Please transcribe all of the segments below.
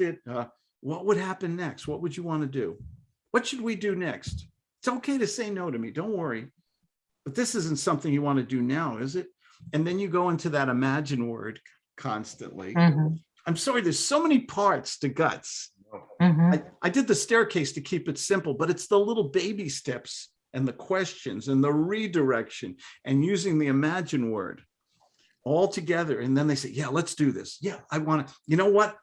it, uh, what would happen next? What would you want to do? What should we do next? It's okay to say no to me, don't worry. But this isn't something you want to do now, is it? And then you go into that imagine word constantly. Mhm, I'm sorry, there's so many parts to guts. mhm. I, I did the staircase to keep it simple, but it's the little baby steps and the questions and the redirection and using the imagine word all together. And then they say, yeah, let's do this. Yeah, I want to, you know what?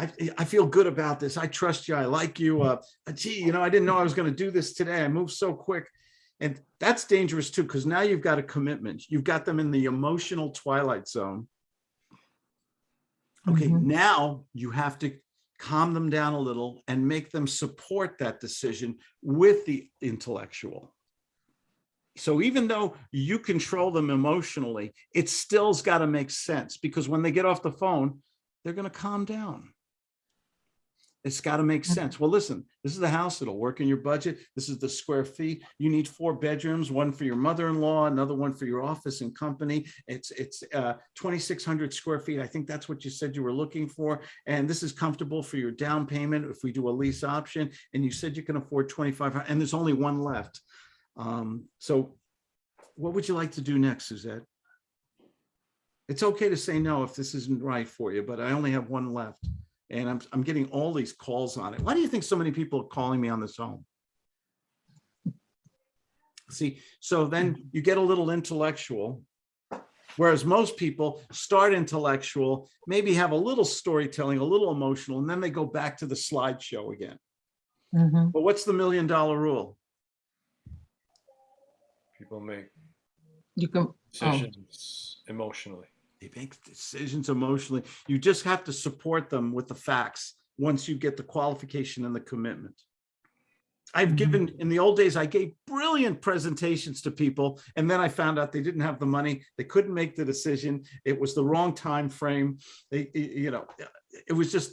I, I feel good about this. I trust you. I like you. Uh, gee, you know, I didn't know I was going to do this today. I moved so quick. And that's dangerous too, because now you've got a commitment. You've got them in the emotional twilight zone. Okay, Mhm. now you have to calm them down a little and make them support that decision with the intellectual. So even though you control them emotionally, it still's got to make sense because when they get off the phone, they're going to calm down. It's got to make Mhm. sense. Well, listen, this is the house. It'll work in your budget. This is the square feet. You need four bedrooms, one for your mother-in-law, another one for your office and company. It's it's uh, 2,600 square feet. I think that's what you said you were looking for. And this is comfortable for your down payment if we do a lease option. And you said you can afford 2,500 and there's only one left. Um, so what would you like to do next, Suzette? It's okay to say no if this isn't right for you, but I only have one left. And I'm, I'm getting all these calls on it. Why do you think so many people are calling me on this home? See, so then you get a little intellectual. Whereas most people start intellectual, maybe have a little storytelling, a little emotional, and then they go back to the slideshow again. Mhm. But what's the million dollar rule? People make You can, decisions emotionally. They make decisions emotionally. You just have to support them with the facts once you get the qualification and the commitment. I've Mhm. given, in the old days, I gave brilliant presentations to people, and then I found out they didn't have the money. They couldn't make the decision. It was the wrong time frame. They, you know, it was just